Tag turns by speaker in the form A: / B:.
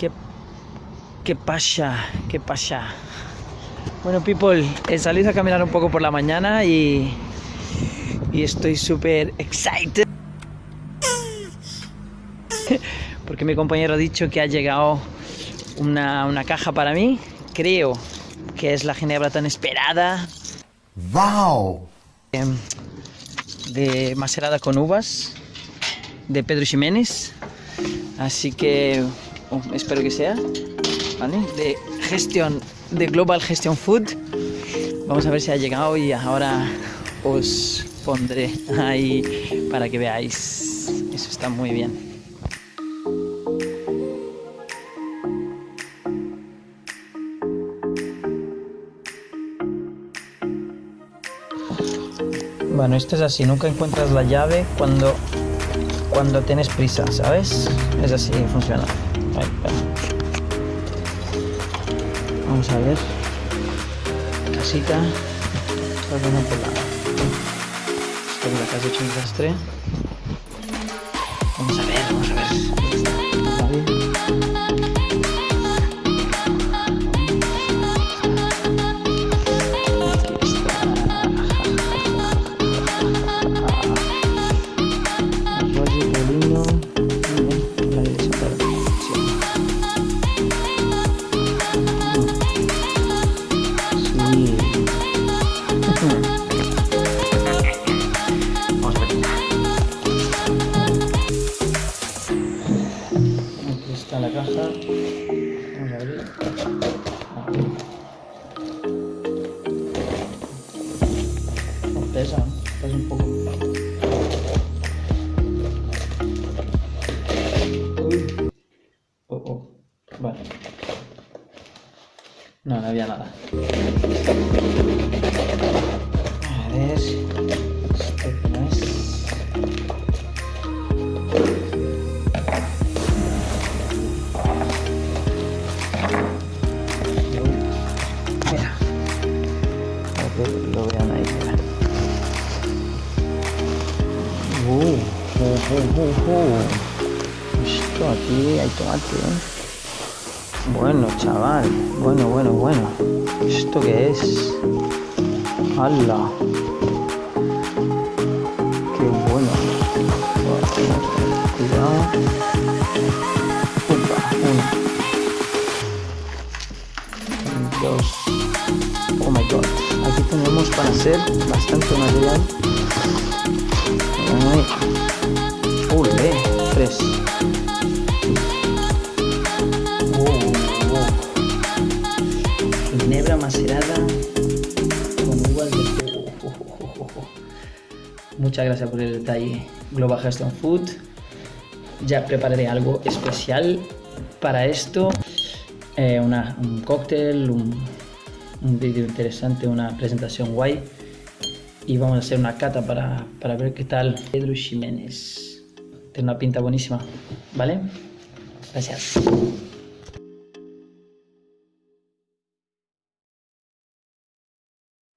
A: ¿Qué, qué pasa? ¿Qué pasa? Bueno, people, he salido a caminar un poco por la mañana y, y estoy súper excited. Porque mi compañero ha dicho que ha llegado una, una caja para mí. Creo que es la ginebra tan esperada.
B: ¡Wow!
A: em, de macerada con uvas de Pedro Ximénez. Así que oh, espero que sea. De gestión, de Global Gestion Food. Vamos a ver si ha llegado y ahora os pondré ahí para que veáis. Eso está muy bien. Bueno, esto es así, nunca encuentras la llave cuando, cuando tienes prisa, ¿sabes? Es así, funciona. Ahí, espera. Vamos a ver. Casita. Perdona por la... Esto es la has hecho un desastre. Está la caja. Vamos a abrir. No pesa, pesa un poco. Oh, oh. Vale. No, no había nada. Esto aquí hay tomate. Bueno, chaval. Bueno, bueno, bueno. ¿Esto qué es? ¡Hala! ¡Qué bueno! Cuidado. Uno. Dos. Oh my god. Aquí tenemos para hacer bastante material. Ginebra macerada con uvas. Muchas gracias por el detalle, Global Gestion Food. Ya prepararé algo especial para esto. Eh, un cóctel, un, un vídeo interesante, una presentación guay. Y vamos a hacer una cata para, para ver qué tal Pedro Ximénez. Tiene una pinta buenísima, ¿vale? Gracias.